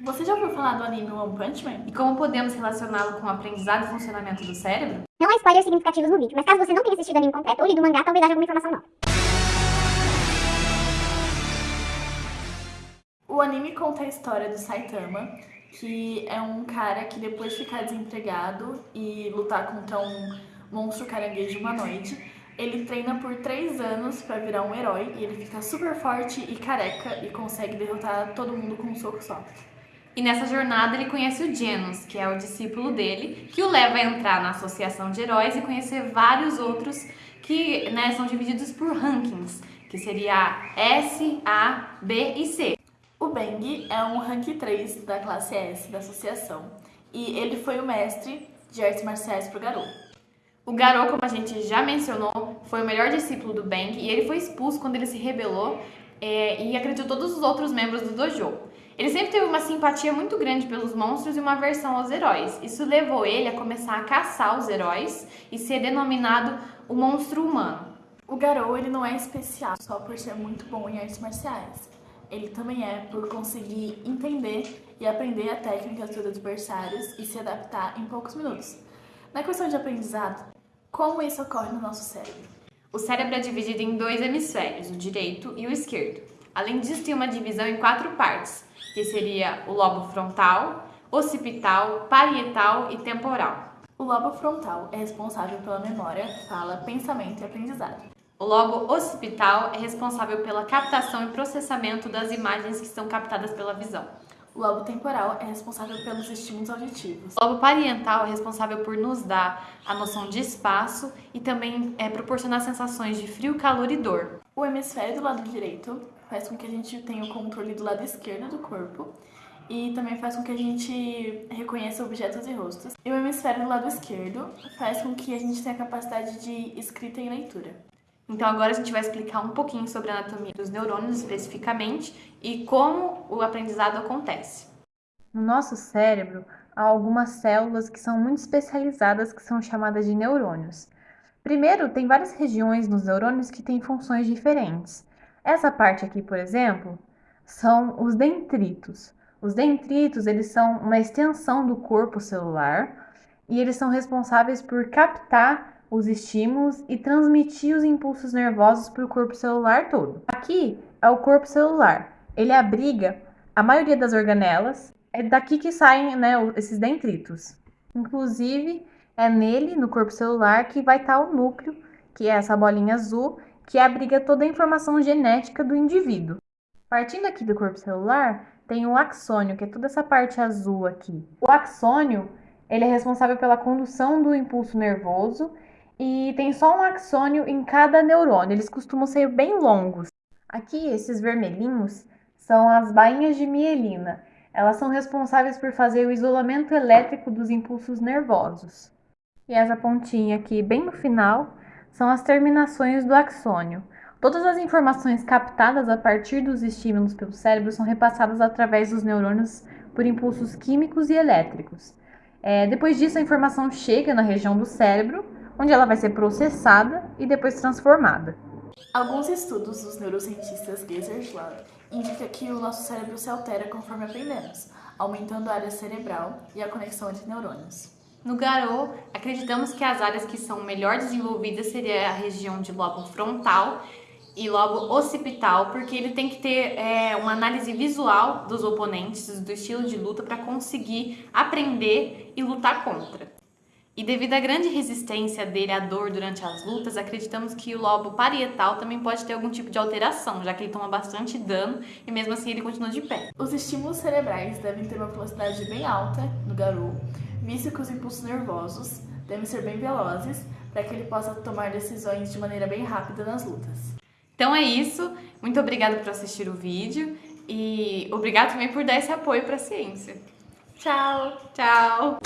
Você já ouviu falar do anime One Punch Man? E como podemos relacioná-lo com o aprendizado e funcionamento do cérebro? Não há spoilers significativos no vídeo, mas caso você não tenha assistido o anime completo ou lido o mangá, talvez haja alguma informação nova. O anime conta a história do Saitama, que é um cara que depois de ficar desempregado e lutar contra um monstro caranguejo humanoide, ele treina por três anos pra virar um herói e ele fica super forte e careca e consegue derrotar todo mundo com um soco só. E nessa jornada ele conhece o Genos, que é o discípulo dele, que o leva a entrar na associação de heróis e conhecer vários outros que né, são divididos por rankings, que seria S, A, B e C. O Bang é um rank 3 da classe S da associação e ele foi o mestre de artes marciais pro Garou. O Garou, como a gente já mencionou, foi o melhor discípulo do Bang e ele foi expulso quando ele se rebelou é, e acreditou todos os outros membros do dojo. Ele sempre teve uma simpatia muito grande pelos monstros e uma aversão aos heróis. Isso levou ele a começar a caçar os heróis e ser denominado o monstro humano. O Garou ele não é especial só por ser muito bom em artes marciais. Ele também é por conseguir entender e aprender a técnica dos adversários e se adaptar em poucos minutos. Na questão de aprendizado, como isso ocorre no nosso cérebro? O cérebro é dividido em dois hemisférios, o direito e o esquerdo. Além disso, tem uma divisão em quatro partes, que seria o lobo frontal, occipital, parietal e temporal. O lobo frontal é responsável pela memória, fala, pensamento e aprendizado. O lobo occipital é responsável pela captação e processamento das imagens que são captadas pela visão. O lobo temporal é responsável pelos estímulos auditivos. O lobo parietal é responsável por nos dar a noção de espaço e também é, proporcionar sensações de frio, calor e dor. O hemisfério do lado direito faz com que a gente tenha o controle do lado esquerdo do corpo e também faz com que a gente reconheça objetos e rostos. E o hemisfério do lado esquerdo faz com que a gente tenha a capacidade de escrita e leitura. Então agora a gente vai explicar um pouquinho sobre a anatomia dos neurônios especificamente e como o aprendizado acontece. No nosso cérebro há algumas células que são muito especializadas que são chamadas de neurônios. Primeiro, tem várias regiões nos neurônios que têm funções diferentes. Essa parte aqui, por exemplo, são os dendritos. Os dendritos, eles são uma extensão do corpo celular e eles são responsáveis por captar os estímulos e transmitir os impulsos nervosos para o corpo celular todo. Aqui é o corpo celular. Ele abriga a maioria das organelas. É daqui que saem né, esses dendritos. Inclusive, é nele, no corpo celular, que vai estar o núcleo, que é essa bolinha azul, que abriga toda a informação genética do indivíduo. Partindo aqui do corpo celular, tem o axônio, que é toda essa parte azul aqui. O axônio, ele é responsável pela condução do impulso nervoso e tem só um axônio em cada neurônio. Eles costumam ser bem longos. Aqui, esses vermelhinhos são as bainhas de mielina. Elas são responsáveis por fazer o isolamento elétrico dos impulsos nervosos. E essa pontinha aqui, bem no final, são as terminações do axônio. Todas as informações captadas a partir dos estímulos pelo cérebro são repassadas através dos neurônios por impulsos químicos e elétricos. É, depois disso, a informação chega na região do cérebro, onde ela vai ser processada e depois transformada. Alguns estudos dos neurocientistas Geisler indicam que o nosso cérebro se altera conforme aprendemos, aumentando a área cerebral e a conexão entre neurônios. No Garou, acreditamos que as áreas que são melhor desenvolvidas seria a região de lobo frontal e lobo occipital, porque ele tem que ter é, uma análise visual dos oponentes, do estilo de luta, para conseguir aprender e lutar contra. E devido à grande resistência dele à dor durante as lutas, acreditamos que o lobo parietal também pode ter algum tipo de alteração, já que ele toma bastante dano e mesmo assim ele continua de pé. Os estímulos cerebrais devem ter uma velocidade bem alta no Garou, visto que os impulsos nervosos devem ser bem velozes para que ele possa tomar decisões de maneira bem rápida nas lutas. Então é isso, muito obrigada por assistir o vídeo e obrigado também por dar esse apoio para a ciência. Tchau! Tchau!